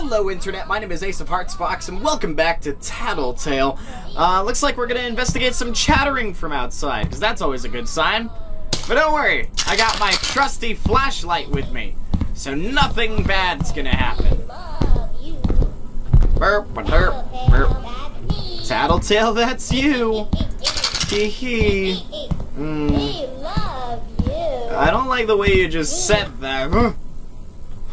Hello Internet, my name is Ace of Hearts Fox and welcome back to Tattletail. Uh, looks like we're gonna investigate some chattering from outside, because that's always a good sign. But don't worry, I got my trusty flashlight with me, so nothing bad's gonna happen. Burp, burp, burp. Tattletail, that's you. Hee hee. Mm. I don't like the way you just said that.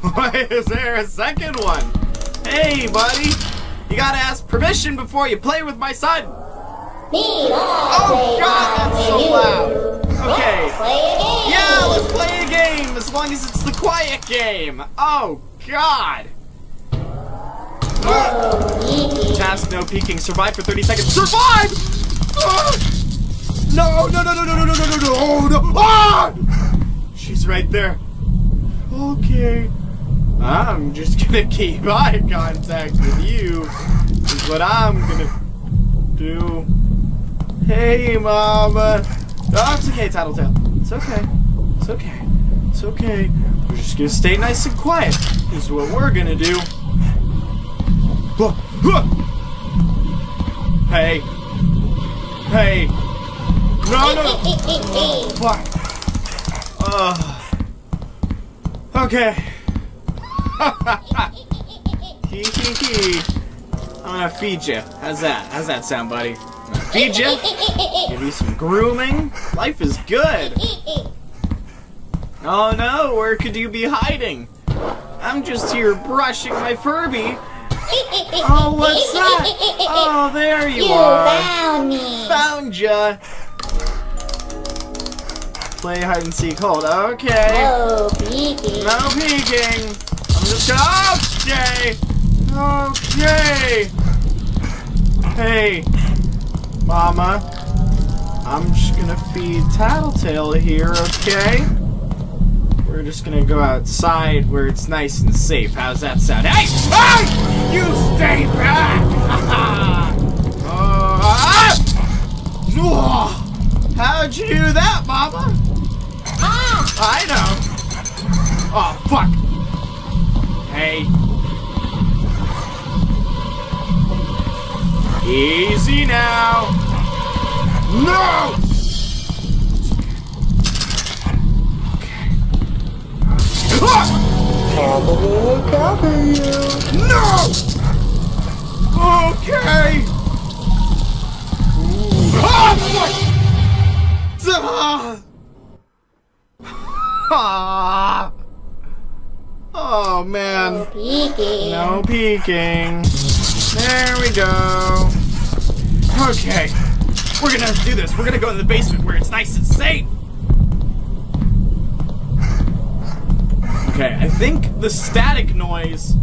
Why is there a second one? Hey, buddy. You gotta ask permission before you play with my son. Oh, God, that's so loud. Okay. Yeah, let's play a game, as long as it's the quiet game. Oh, God. Task no peeking. Survive for 30 seconds. Survive! Ah! No, no, no, no, no, no, no, no, no, no, oh, no. Ah! She's right there. Okay. I'm just gonna keep eye contact with you. Is what I'm gonna do. Hey, Mama. Oh, it's okay, Tattletail. It's okay. It's okay. It's okay. We're just gonna stay nice and quiet. Is what we're gonna do. Hey. Hey. No, no. Fuck. Uh. Okay. Hee hee hee. I'm gonna feed you. How's that? How's that sound, buddy? I'm gonna feed you. Give you some grooming. Life is good. Oh no, where could you be hiding? I'm just here brushing my Furby. Oh, what's that? Oh, there you, You are. found me. Found ya. Play hide and seek. Hold. Okay. No peeking. No peeking. I'm just gonna. Okay. Okay. Hey, Mama. I'm just gonna feed Tattletail here, okay? We're just gonna go outside where it's nice and safe. How's that sound? Hey! Hey! You stay back! uh, how'd you do that, Mama? Ah! I know. Oh, fuck. Hey. Easy now. No! Cavalry you. No! Okay. Ah! Ah! Oh man. No peeking. No peeking. There we go. Okay. We're gonna do this. We're gonna go in the basement where it's nice and safe. Okay, I think the static noise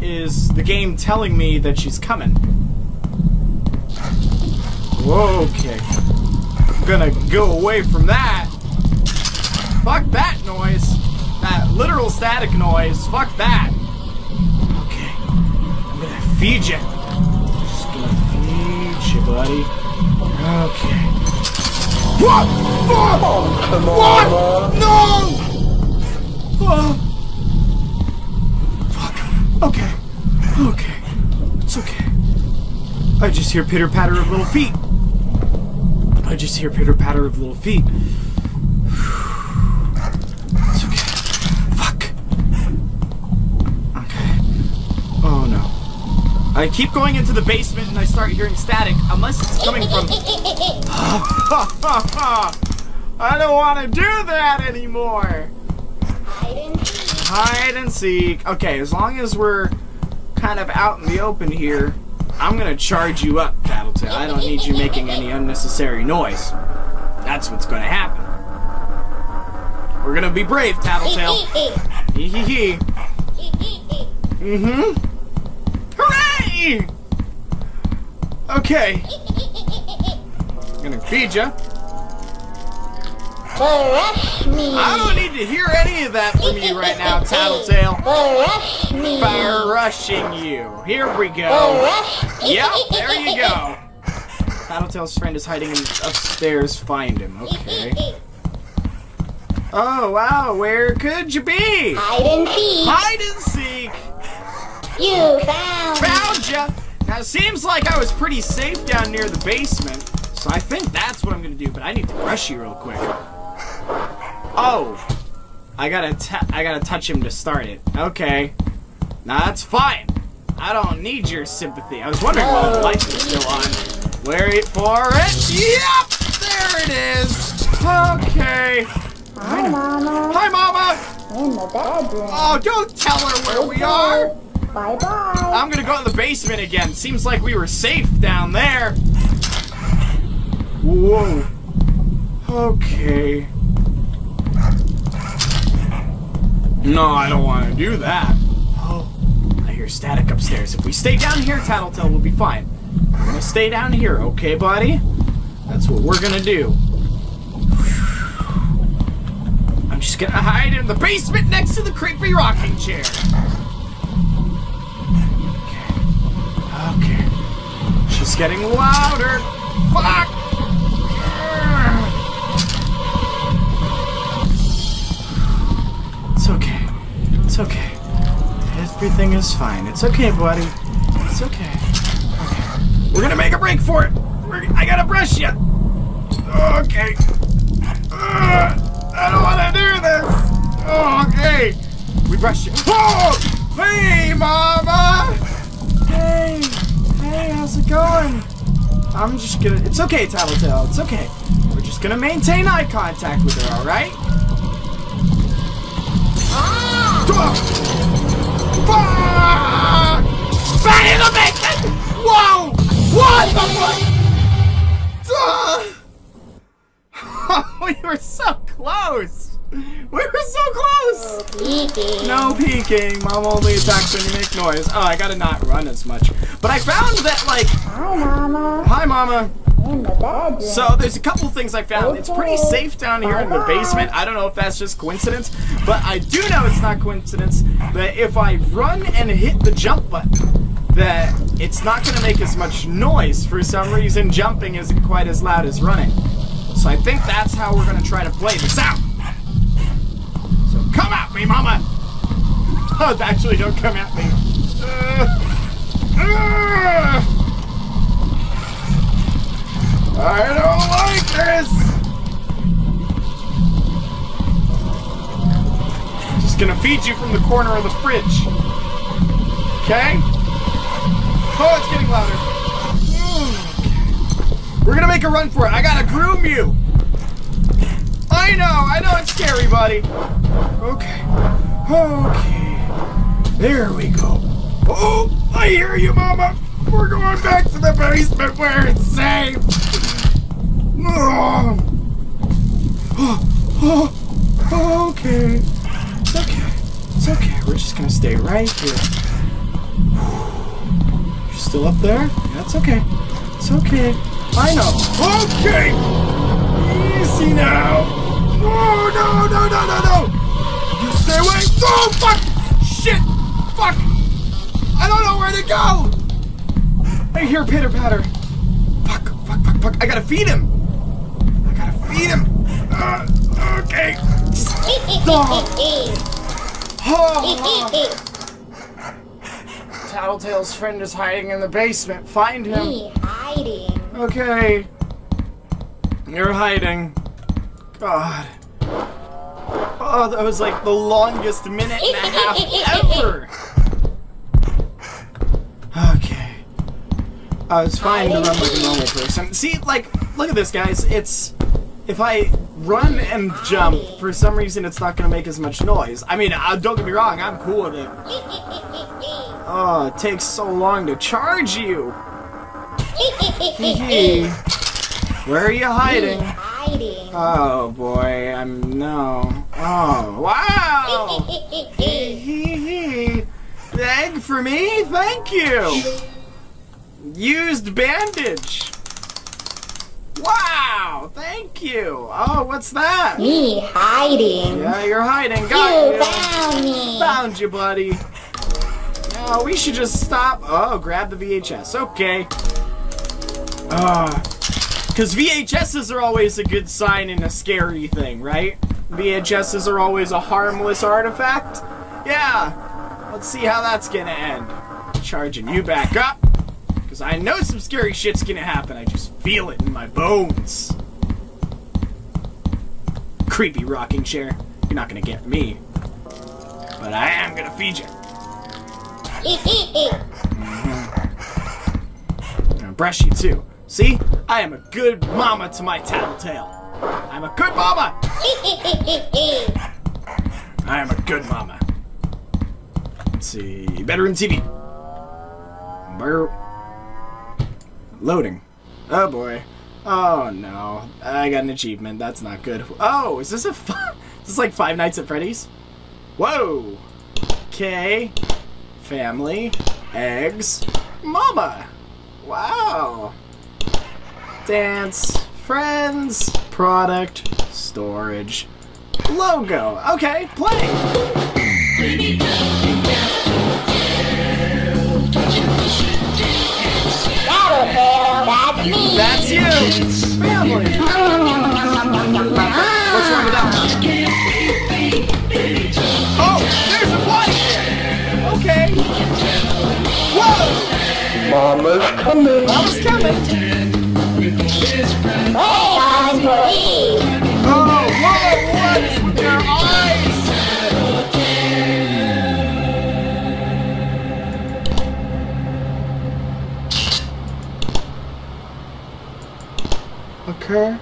is the game telling me that she's coming. Okay. I'm gonna go away from that. Fuck. That literal static noise. Fuck that. Okay. I'm gonna feed you. Just gonna feed you, buddy. Okay. What? Fuck! what? No! Oh. Fuck. Okay. Okay. It's okay. I just hear pitter patter of little feet. I just hear pitter patter of little feet. It's okay. Fuck. Okay. Oh no. I keep going into the basement and I start hearing static, unless it's coming from. I don't want to do that anymore. Hide and seek. Hide and seek. Okay, as long as we're kind of out in the open here, I'm gonna charge you up, Tattletail. I don't need you making any unnecessary noise. That's what's gonna happen. We're gonna be brave, Tattletail. Hee hee hee. Mm-hmm. Okay. I'm gonna feed you. Brush me. I don't need to hear any of that from you right now, Tattletail. Brush me. Fire rushing you. Here we go. Brush. Yep, there you go. Tattletail's friend is hiding in upstairs. Find him. Okay. Oh wow, where could you be? Hide and seek. Hide and seek. You found. Found ya! Now, it seems like I was pretty safe down near the basement, so I think that's what I'm gonna do, but I need to brush you real quick. Oh! I gotta ta- I gotta touch him to start it. Okay. Now that's fine. I don't need your sympathy. I was wondering why the lights were still on. Wait for it. Yep! There it is! Okay. Hi, Mama. Hi, Mama! In the bedroom. Oh, don't tell her where we are! Bye bye. I'm gonna go in the basement again. Seems like we were safe down there. Whoa. Okay. No, I don't want to do that. Oh, I hear static upstairs. If we stay down here, Tattletail will be fine. We're gonna stay down here, okay, buddy? That's what we're gonna do. I'm just gonna hide in the basement next to the creepy rocking chair. She's getting louder. Fuck! It's okay. It's okay. Everything is fine. It's okay, buddy. It's okay. Okay. We're gonna make a break for it. We're, I gotta brush you. Okay. I don't want to do this. Okay. We brush you. Oh! Hey, Mama! How's it going? I'm just gonna. It's okay, Tattletail. It's okay. We're just gonna maintain eye contact with her, all right? Ah! Back in the basement! Whoa! What the fuck? Ah! we were so close. We were so close. Peeking. No peeking. Mom only attacks when you make noise. Oh, I gotta not run as much. But I found that, like, Hi, Mama. hi, Mama. In the bedroom. So there's a couple things I found. It's pretty safe down here in the basement. I don't know if that's just coincidence, but I do know it's not coincidence that if I run and hit the jump button, that it's not going to make as much noise. For some reason, jumping isn't quite as loud as running. So I think that's how we're going to try to play this out. Come at me, Mama. Oh, actually, don't come at me. Uh, uh. I don't like this! Just gonna feed you from the corner of the fridge. Okay? Oh, it's getting louder. We're gonna make a run for it. I gotta groom you. I know, I know it's scary, buddy. Okay. Okay. There we go. Oh, I hear you, Mama. We're going back to the basement where it's safe. Oh. Oh, okay. It's okay. It's okay. We're just gonna stay right here. You're still up there? That's okay. It's okay. I know. Okay. Easy now. No, no, no, no, no, no. You stay away. Oh, fuck. Shit. Fuck. I don't know where to go. I hear pitter patter. Fuck, fuck, fuck, fuck. I gotta feed him. I gotta feed him. Uh, okay. Oh, Tattletail's friend is hiding in the basement. Find him. Me hiding. Okay. You're hiding. God. Oh, that was like the longest minute and a half ever. Okay. I was fine to run like a normal person. See, like, look at this, guys. It's if I run and jump, for some reason, it's not gonna make as much noise. I mean, uh, don't get me wrong, I'm cool with it. Oh, it takes so long to charge you. Where are you hiding? Oh boy, I'm no. Oh wow! Egg for me? Thank you. Used bandage. Wow! Thank you. Oh, what's that? Me hiding. Yeah, you're hiding. Got You you. found me. Found you, buddy. No, we should just stop. Oh, grab the VHS. Okay. Uh, because VHSs are always a good sign in a scary thing, right? VHSs are always a harmless artifact. Yeah. Let's see how that's gonna end. charging you back up. Because I know some scary shit's gonna happen. I just feel it in my bones. Creepy rocking chair. You're not gonna get me. But I am gonna feed you. I'm gonna brush you too. See? I am a good mama to my tattletail. I'm a good mama! I am a good mama. Let's see. Bedroom TV. Bur- Loading. Oh boy. Oh no. I got an achievement. That's not good. Oh, is this a. F- is this like Five Nights at Freddy's? Whoa. Okay. Family. Eggs. Mama. Wow. Dance. Friends. Product. Storage. Logo. Okay, play. That's you. Family. What's wrong with that one? Oh, there's a body there. Okay. Whoa. Mama's coming. Mama's coming. Okay.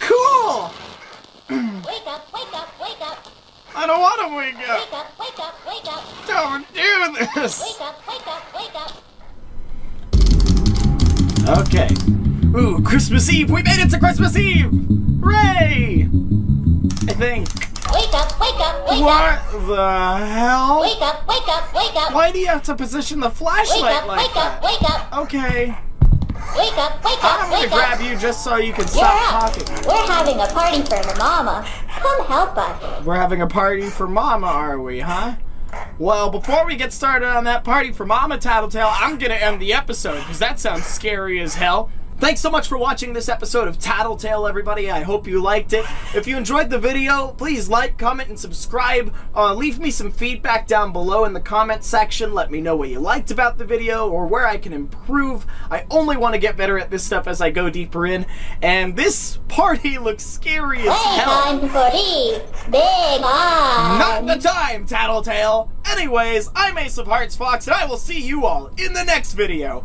Cool. Wake up, wake up, wake up, I don't want to wake up. wake up, wake up, wake up, Don't this. wake up, wake up, wake up. Okay. Ooh, Christmas Eve! We made it to Christmas Eve! Hooray! I think. Wake up, wake up, wake up. What the hell? Wake up, wake up, wake up. Why do you have to position the Wake flashlight up, like wake up, that? wake up, Okay. wake up, wake I'm gonna grab up. you just so you can You're stop up. talking. We're having a party for mama. Come help us. We're having a party for Mama, are we, huh? Well, before we get started on that party for Mama Tattletail, I'm gonna end the episode because that sounds scary as hell. Thanks so much for watching this episode of Tattletail, everybody. I hope you liked it. If you enjoyed the video, please like, comment, and subscribe. Uh, leave me some feedback down below in the comment section. Let me know what you liked about the video or where I can improve. I only want to get better at this stuff as I go deeper in. And this party looks scary as Hey, hell. I'm Big on. Not the um, time, Tattletail! Anyways, I'm Ace of Hearts Fox, and I will see you all in the next video.